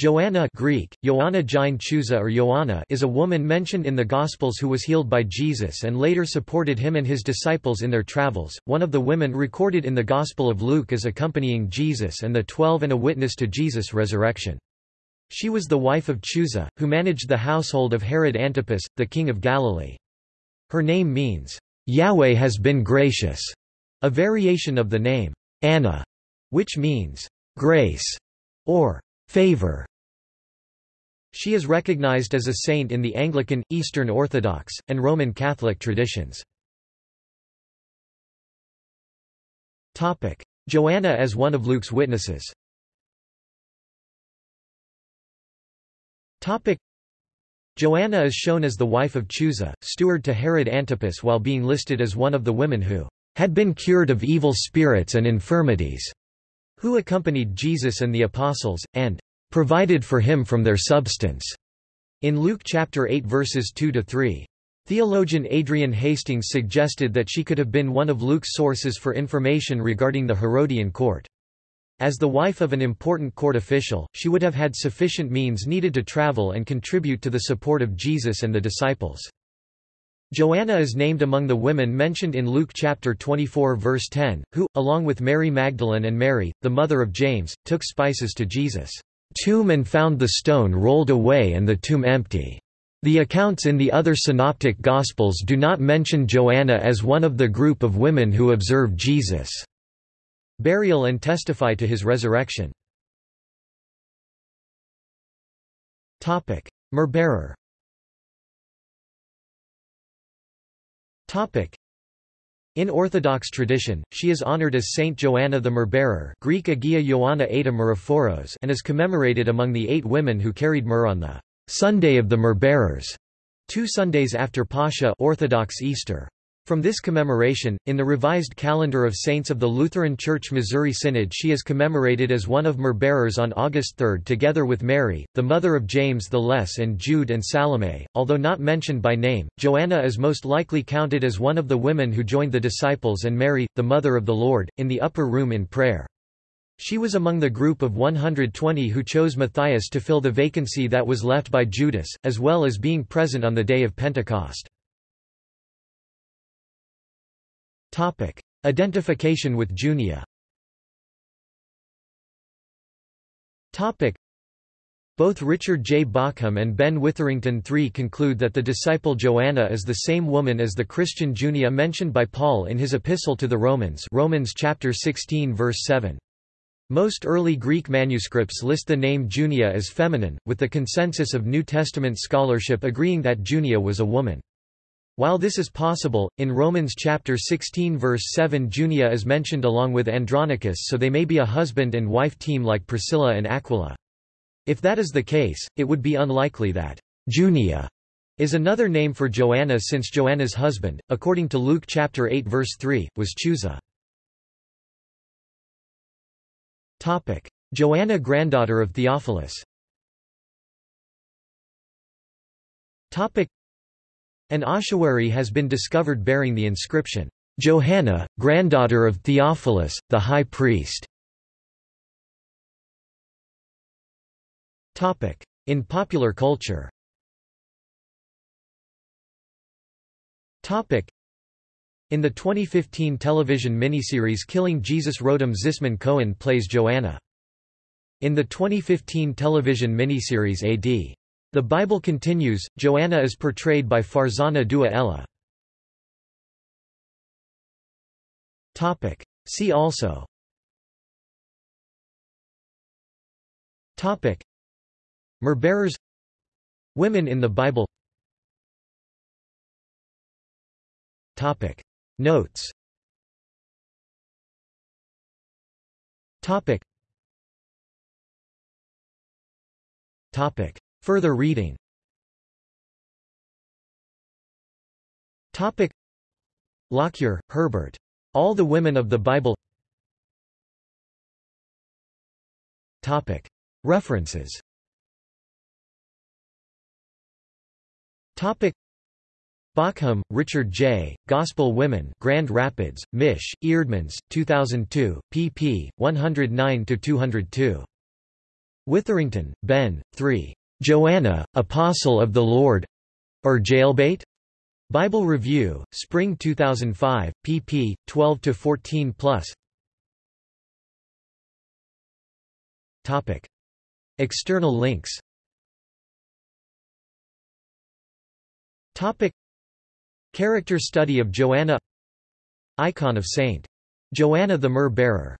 Joanna Greek, Ioanna Gine Chusa or Ioanna is a woman mentioned in the Gospels who was healed by Jesus and later supported him and his disciples in their travels. One of the women recorded in the Gospel of Luke as accompanying Jesus and the Twelve and a witness to Jesus' resurrection. She was the wife of Chusa, who managed the household of Herod Antipas, the king of Galilee. Her name means, Yahweh has been gracious, a variation of the name, Anna, which means, grace, or favor. She is recognized as a saint in the Anglican, Eastern Orthodox, and Roman Catholic traditions. Joanna as one of Luke's witnesses. Joanna is shown as the wife of Chusa, steward to Herod Antipas while being listed as one of the women who had been cured of evil spirits and infirmities, who accompanied Jesus and the apostles, and provided for him from their substance. In Luke chapter 8 verses 2 to 3. Theologian Adrian Hastings suggested that she could have been one of Luke's sources for information regarding the Herodian court. As the wife of an important court official, she would have had sufficient means needed to travel and contribute to the support of Jesus and the disciples. Joanna is named among the women mentioned in Luke chapter 24 verse 10, who, along with Mary Magdalene and Mary, the mother of James, took spices to Jesus' tomb and found the stone rolled away and the tomb empty. The accounts in the other synoptic Gospels do not mention Joanna as one of the group of women who observed Jesus' burial and testify to his resurrection. Myrrh-bearer in Orthodox tradition, she is honored as Saint Joanna the Myrrh-bearer Greek Agia Ioanna Eta Myrophoros and is commemorated among the eight women who carried myrrh on the Sunday of the Myrrh-bearers, two Sundays after Pascha Orthodox Easter. From this commemoration, in the revised calendar of saints of the Lutheran Church Missouri Synod she is commemorated as one of myrrh-bearers on August 3 together with Mary, the mother of James the Less and Jude and Salome. Although not mentioned by name, Joanna is most likely counted as one of the women who joined the disciples and Mary, the mother of the Lord, in the upper room in prayer. She was among the group of 120 who chose Matthias to fill the vacancy that was left by Judas, as well as being present on the day of Pentecost. Topic: Identification with Junia. Topic: Both Richard J. Bauckham and Ben Witherington III conclude that the disciple Joanna is the same woman as the Christian Junia mentioned by Paul in his epistle to the Romans Romans chapter 16 verse 7. Most early Greek manuscripts list the name Junia as feminine, with the consensus of New Testament scholarship agreeing that Junia was a woman. While this is possible, in Romans chapter 16 verse 7 Junia is mentioned along with Andronicus so they may be a husband and wife team like Priscilla and Aquila. If that is the case, it would be unlikely that Junia is another name for Joanna since Joanna's husband, according to Luke chapter 8 verse 3, was Chusa. Topic: Joanna granddaughter of Theophilus an ossuary has been discovered bearing the inscription, Johanna, granddaughter of Theophilus, the high priest. In popular culture in the 2015 television miniseries Killing Jesus Rotem Zisman Cohen plays Joanna. In the 2015 television miniseries A.D. The Bible continues, Joanna is portrayed by Farzana Dua Elahe. See also. Topic. Myrrh-bearers Women in the Bible. Topic. Notes. Topic. Topic Further reading Topic Lockyer, Herbert. All the Women of the Bible Topic References Topic Bauckham, Richard J., Gospel Women Grand Rapids, Mich., Eerdmans, 2002, pp. 109–202. Witherington, Ben, 3. Joanna, Apostle of the Lord or Jailbait? Bible Review, Spring 2005, pp. 12–14 plus Topic. External links Topic. Character study of Joanna Icon of Saint. Joanna the Myrrh Bearer